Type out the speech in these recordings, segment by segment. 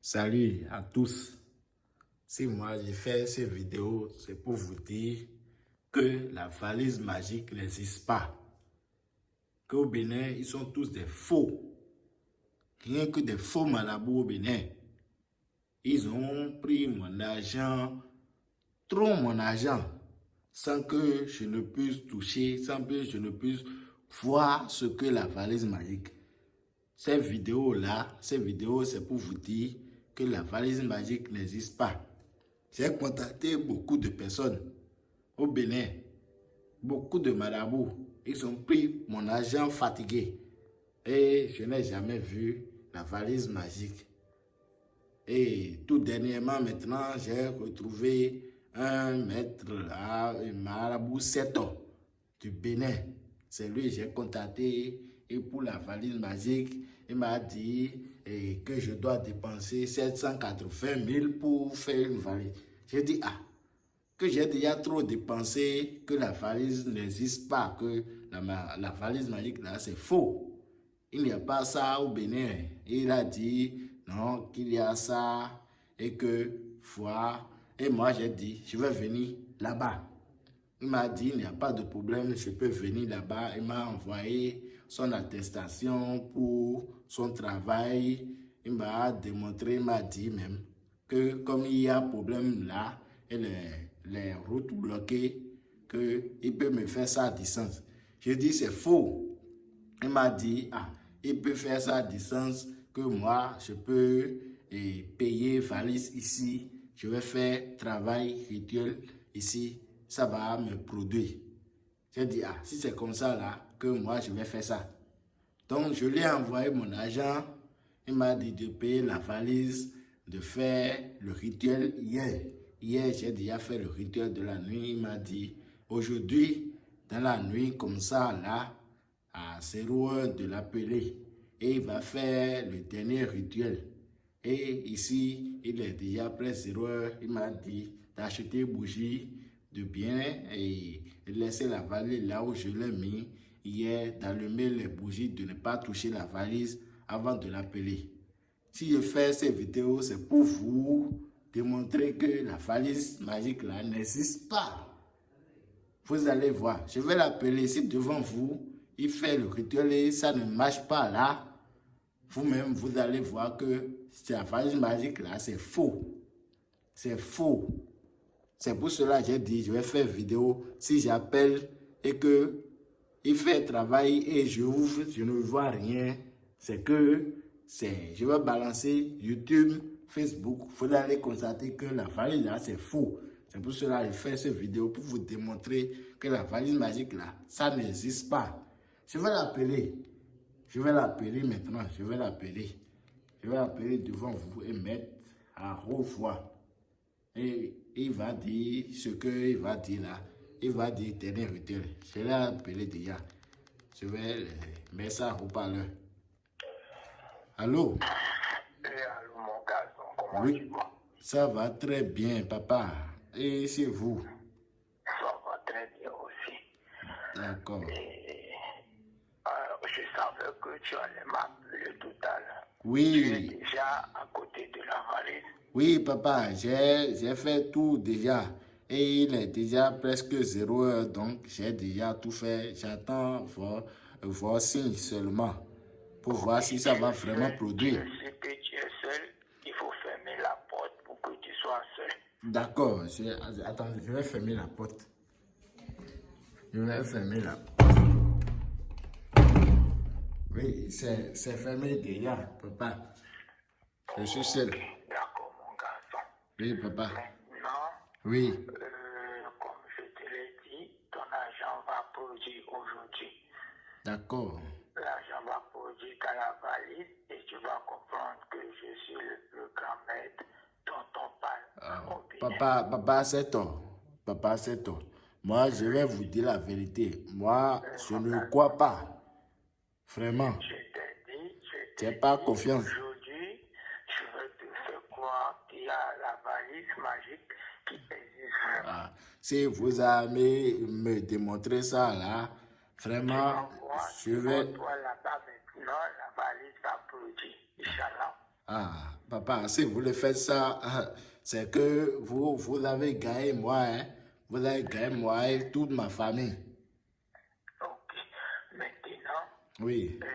Salut à tous. Si moi j'ai fait cette vidéo, c'est pour vous dire que la valise magique n'existe pas. Qu'au Bénin, ils sont tous des faux. Rien que des faux malabous au Bénin. Ils ont pris mon argent, trop mon argent, sans que je ne puisse toucher, sans que je ne puisse voir ce que la valise magique. Cette vidéo-là, cette vidéo, c'est pour vous dire la valise magique n'existe pas. J'ai contacté beaucoup de personnes au Bénin, beaucoup de marabouts. Ils ont pris mon argent fatigué et je n'ai jamais vu la valise magique. Et tout dernièrement, maintenant, j'ai retrouvé un maître, un marabout 7 ans du Bénin. C'est lui que j'ai contacté et pour la valise magique, il m'a dit eh, que je dois dépenser 780 000 pour faire une valise. J'ai dit, ah, que j'ai déjà trop dépensé, que la valise n'existe pas, que la, la valise magique là, c'est faux. Il n'y a pas ça au Bénin. Il a dit, non, qu'il y a ça et que, foi. Et moi, j'ai dit, je vais venir là-bas. Il m'a dit, il n'y a pas de problème, je peux venir là-bas. Il m'a envoyé son attestation pour son travail. Il m'a démontré, il m'a dit même que comme il y a problème là, et les, les routes bloquées, qu'il peut me faire ça à distance. Je dis, c'est faux. Il m'a dit, ah, il peut faire ça à distance, que moi, je peux payer valise ici. Je vais faire travail rituel ici. Ça va me produire. J'ai dit, ah, si c'est comme ça là, que moi, je vais faire ça. Donc, je lui ai envoyé mon argent. Il m'a dit de payer la valise, de faire le rituel hier. Hier, j'ai déjà fait le rituel de la nuit. Il m'a dit, aujourd'hui, dans la nuit, comme ça, là, à 0 heures de l'appeler. Et il va faire le dernier rituel. Et ici, il est déjà près 0 heures. Il m'a dit d'acheter bougie de bien et laisser la valise là où je l'ai mis hier, d'allumer les bougies, de ne pas toucher la valise avant de l'appeler. Si je fais ces vidéos, c'est pour vous démontrer que la valise magique là n'existe pas. Vous allez voir, je vais l'appeler ici devant vous, il fait le rituel et ça ne marche pas là. Vous-même, vous allez voir que la valise magique là, c'est faux. C'est faux. C'est pour cela que j'ai dit, je vais faire vidéo. Si j'appelle et que il fait travail et je ouvre, je ne vois rien. C'est que c'est, je vais balancer YouTube, Facebook. Vous allez constater que la valise là, c'est faux. C'est pour cela que je fais cette vidéo pour vous démontrer que la valise magique là, ça n'existe pas. Je vais l'appeler. Je vais l'appeler maintenant. Je vais l'appeler. Je vais l'appeler devant vous et mettre à voix. Et il va dire ce qu'il va dire là. Il va dire tenez, rituel. Je l'ai appelé déjà. Je vais mettre ça au parleur. Allô? Eh, allô, mon garçon, comment Oui. tu vas? Ça va très bien, papa. Et c'est vous? Ça va très bien aussi. D'accord. Euh, je savais que tu allais m'appeler tout à l'heure. Tu es Oui, déjà à côté de la valise. oui, papa, j'ai j'ai fait tout déjà. Et il est déjà presque zéro heure, donc j'ai déjà tout fait. J'attends vos, vos signes seulement pour voir si ça va vraiment produire. Je sais que tu es seul. Il faut fermer la porte pour que tu sois seul. D'accord, attends, je vais fermer la porte. Je vais fermer la porte. Oui, c'est c'est fermé déjà, papa. Je suis seul. D'accord, mon garçon. Oui, papa. Oui, euh, comme je te l'ai dit, ton argent va produire aujourd'hui. d'accord. L'argent va produire dans la valise et tu vas comprendre que je suis le plus grand maître dont on parle Ah. Papa, papa, c'est tort. Papa, c'est tort. Moi, je vais vous dire la vérité. Moi, je ne crois pas. Vraiment. Je t'ai dit, je t'ai pas confiance. Aujourd'hui, je vais te faire croire qu'il y a la valise magique qui existe vraiment. Ah, si vous allez me démontrer ça là, vraiment, je vais... envoie-toi là-bas maintenant, la valise va produire. Inch'Allah. Ah, papa, si vous voulez faire ça, c'est que vous, vous avez gagné moi, hein. Vous avez gagné moi et toute ma famille. Ok. Maintenant, Oui. euh,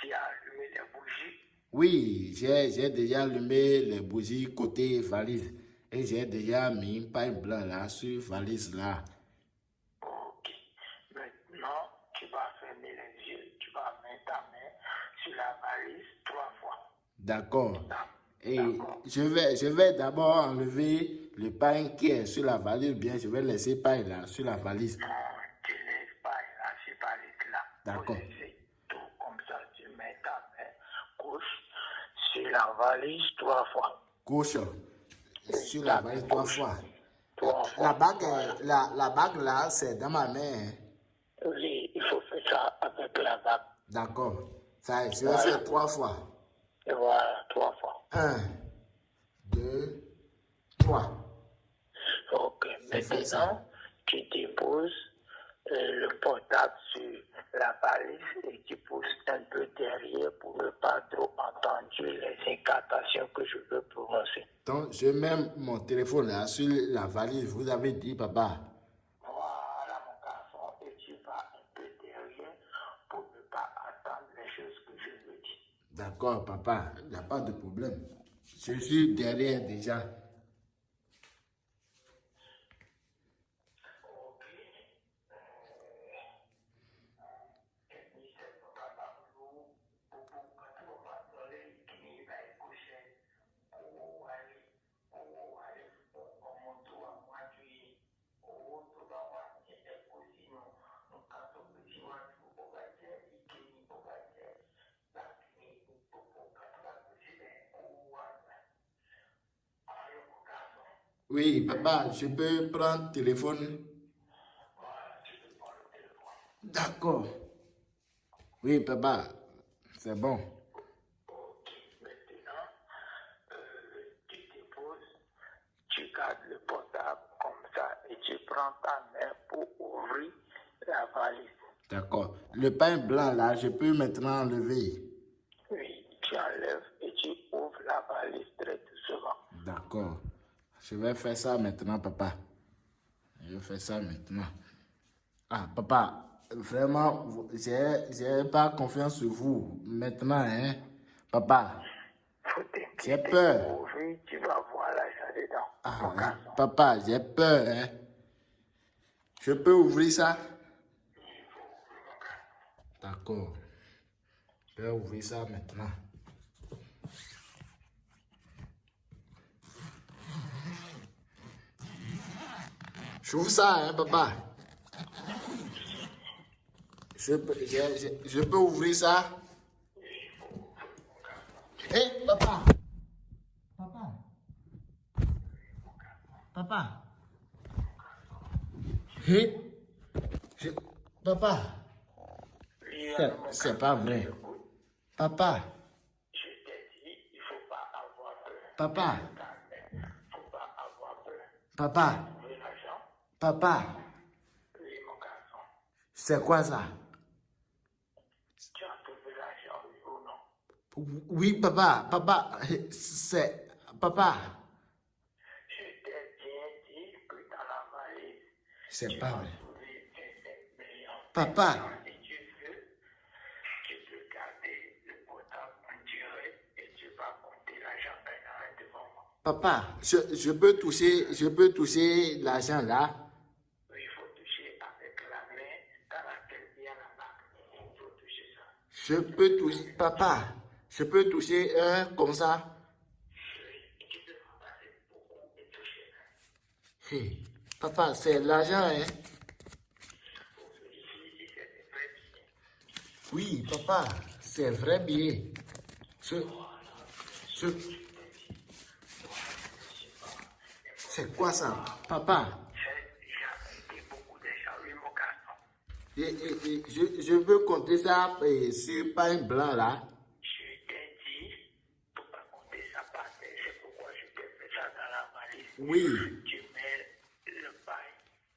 tu as allumé les bougies? Oui, j'ai j'ai déjà allumé les bougies côté valise. Et j'ai déjà mis un pain blanc là sur valise là. Ok. Maintenant, tu vas fermer les yeux. Tu vas mettre ta main sur la valise trois fois. D'accord. Et je vais, je vais d'abord enlever le pain qui est sur la valise, bien je vais laisser pain là sur la valise. Non, tu laisses pas là, c'est pas là. D'accord. Comme ça. Tu mets ta main gauche sur la valise trois fois. Gauche sur la valise trois fois. Trois fois. La bague, la, la bague là, c'est dans ma main. Oui, il faut faire ça avec la bague. D'accord. Ça, je vais faire trois fois. Et voilà, trois fois. Un, deux, trois. Ok, maintenant, tu déposes le portable sur la valise et tu pousses un peu derrière pour ne pas trop entendre les incantations que je veux prononcer. Donc, je mets mon téléphone là sur la valise. Vous avez dit, papa. Voilà, mon garçon, et tu vas un peu derrière pour ne pas entendre les choses que je veux dire. D'accord, papa. Il n'y a pas de problème. Je suis derrière déjà. Oui, papa, je peux prendre le téléphone. D'accord. Oui, papa, c'est bon. Ok, maintenant, euh, tu déposes, tu gardes le portable comme ça et tu prends ta main pour ouvrir la valise. D'accord. Le pain blanc là, je peux maintenant enlever. Oui, tu enlèves et tu ouvres la valise très doucement. D'accord. Je vais faire ça maintenant, papa. Je vais faire ça maintenant. Ah, papa, vraiment, j'ai pas confiance sur vous maintenant, hein. Papa, j'ai peur. Tu vas voir l'argent dedans. Ah, hein. Papa, j'ai peur, hein. Je peux ouvrir ça? D'accord. Je vais ouvrir ça maintenant. J'ouvre ça, hein, papa. Je peux, je, je- peux ouvrir ça? Hé, papa! Papa! Papa. Hé? Je- Papa. C'est- pas vrai. Papa. Papa. Papa. Papa. C'est quoi ça? Tu as trouvé l'argent, non? Oui, papa. Papa. C'est. Papa. Je t'ai bien dit que dans la valise, C'est pas vrai. trouvé 25 millions. Papa. Si tu veux, tu peux garder le portable en direct et tu vas compter l'argent devant moi. Papa. Je peux toucher l'argent là. Oui, il faut toucher avec la main dans laquelle il y a la marque. Il faut toucher ça. Je peux toucher. Papa. Je peux toucher un comme ça. Hé, Papa, c'est l'argent, hein? Oui, papa, c'est vrai billet. Je, je, c'est quoi ça, papa? J'ai déjà été beaucoup d'argent, oui, mon garçon. Et, et- et je, je veux compter ça eh, sur pain blanc là. Je t'ai dit, pour pas compter ça par terre, c'est pourquoi je t'ai fait ça dans la valise. Oui. Tu mets le pain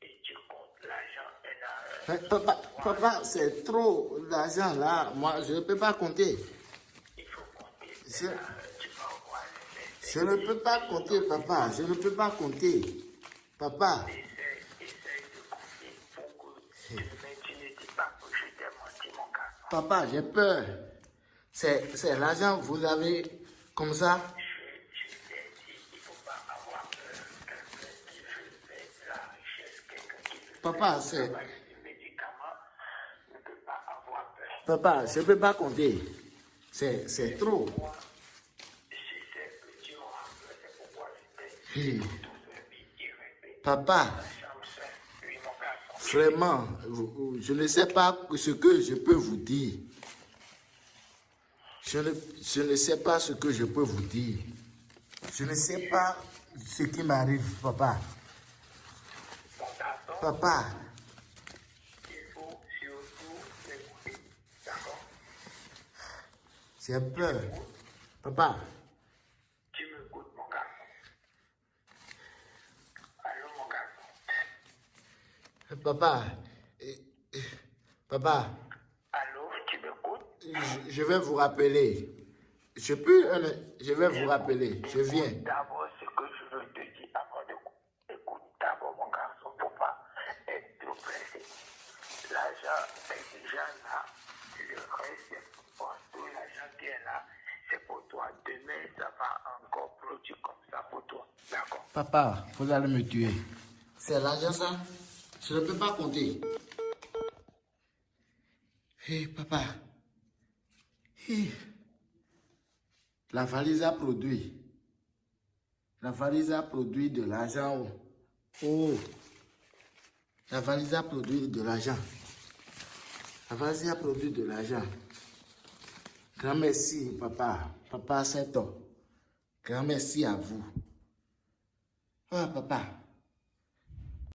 et tu comptes l'argent un un. Mais papa, papa, c'est trop d'argent là. Moi, je ne peux pas compter. Il faut compter Je, je ne peux pas compter, papa. Je ne peux pas compter. Papa, Essaye, essaye de compter pour que demain tu ne dis pas que je t'ai menti, mon garçon. Papa, j'ai peur. C'est l'argent que vous avez comme ça. Papa, c'est... Papa, je ne peux pas compter. C'est trop. Papa, Chambre seule, oui, mon garçon. Vraiment, je ne sais pas ce que je peux vous dire. Je ne, je ne sais pas ce que je peux vous dire. Je ne sais pas ce qui m'arrive, papa. Papa, j'ai peur. Papa, Tu m'écoutes, mon garçon. Allô, mon garçon. Papa, eh, eh, papa, Allô, tu m'écoutes? Je, je vais vous rappeler. Je peux, euh, je vais vous rappeler. Je viens. D'abord, ce que je veux te dire avant de écoute d'abord, mon garçon, faut pas être trop pressé. L'argent est déjà là. Le reste, c'est pour tout l'argent qui est là, c'est pour toi. Demain, ça va encore produire comme ça pour toi. D'accord? Papa, vous allez me tuer. C'est l'argent ça? Je ne peux pas compter. Hé, papa. Hé. La valise a produit. La valise a produit de l'argent. Oh. La valise a produit de l'argent. La valise a produit de l'argent. Grand merci, papa. Papa, toi. Grand merci à vous. Ah, papa.